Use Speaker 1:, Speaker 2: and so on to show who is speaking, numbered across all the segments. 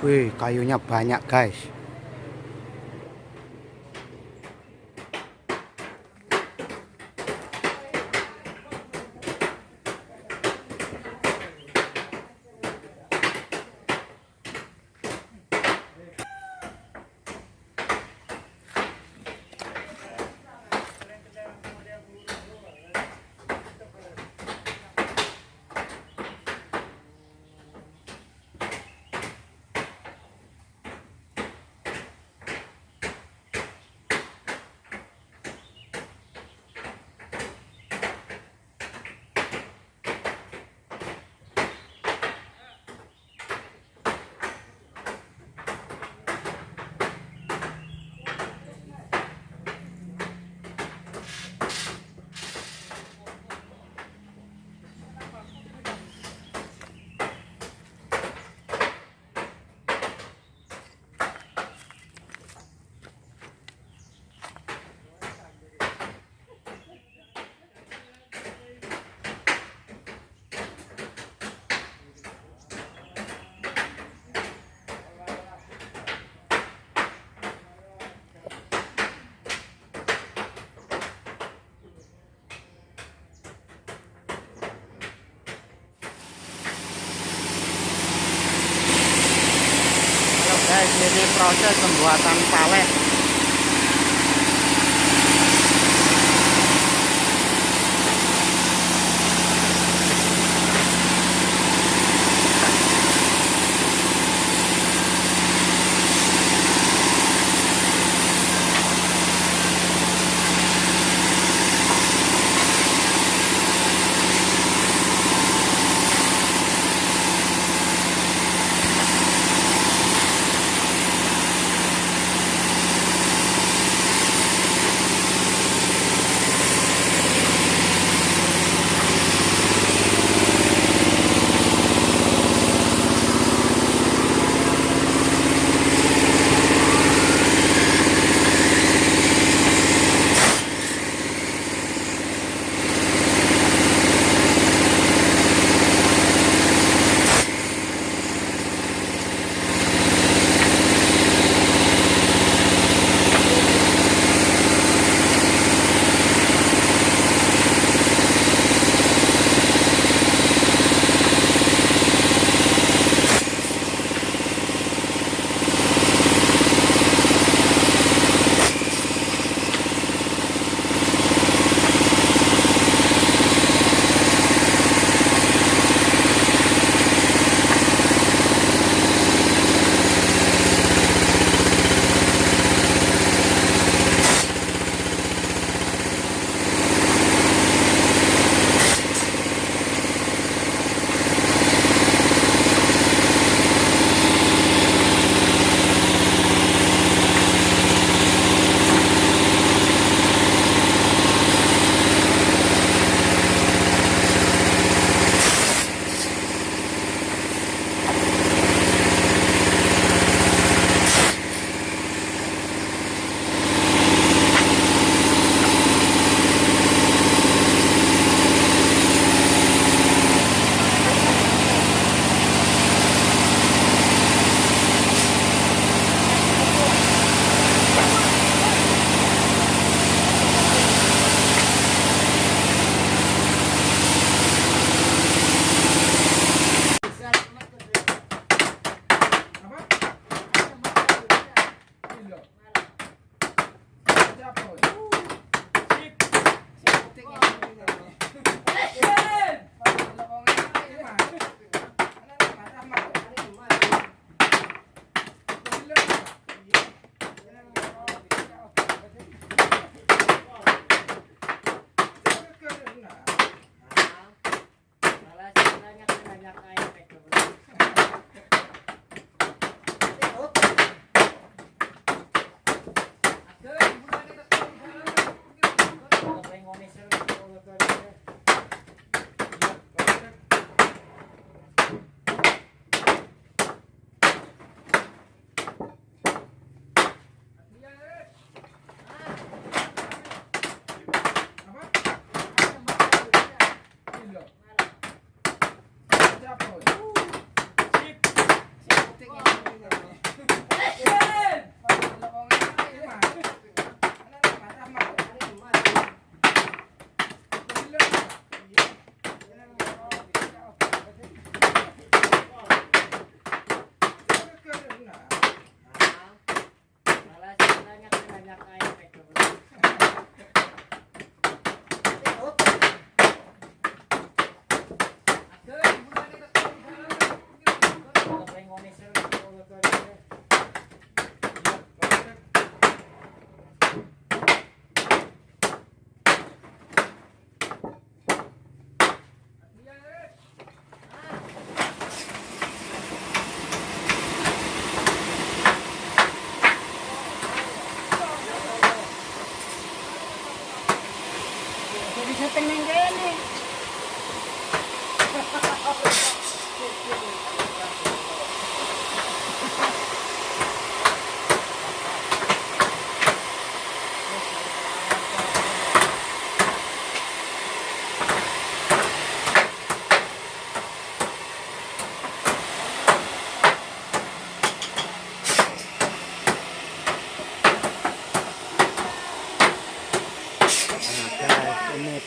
Speaker 1: Wih, kayunya banyak, guys. Guys
Speaker 2: ini
Speaker 1: proses pembuatan
Speaker 2: palet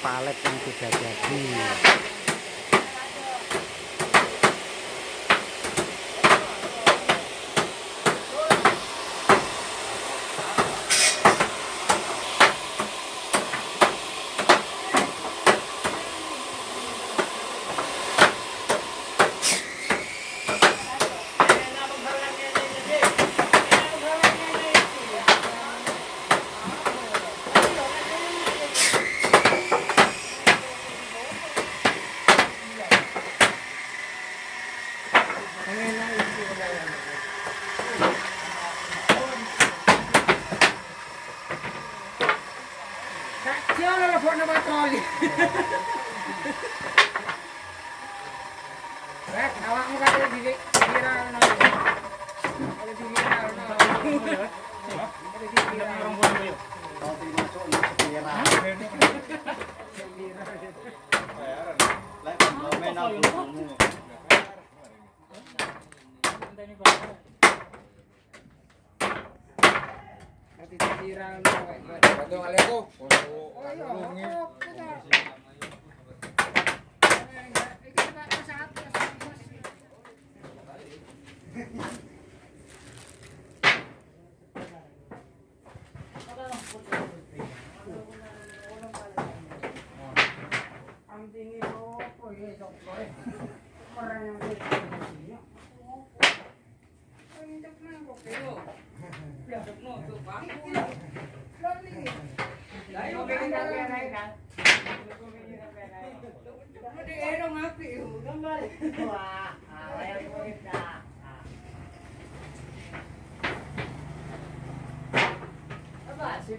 Speaker 1: palet yang sudah jadi.
Speaker 2: Cazziano alla forna Bartolli! Beh, avevamo capito di tirare una cosa. Volete di mirare una cosa? Volete di mirare un buon io? No, ti rimaccio, non si mirare. Che mirare? Lei non me ne ha Kita tak saat Anting itu apa ya, Cok? Orang yang di sini. Oh, ini cek mana kok? Ya, cek no, tuh, Bang. Loli.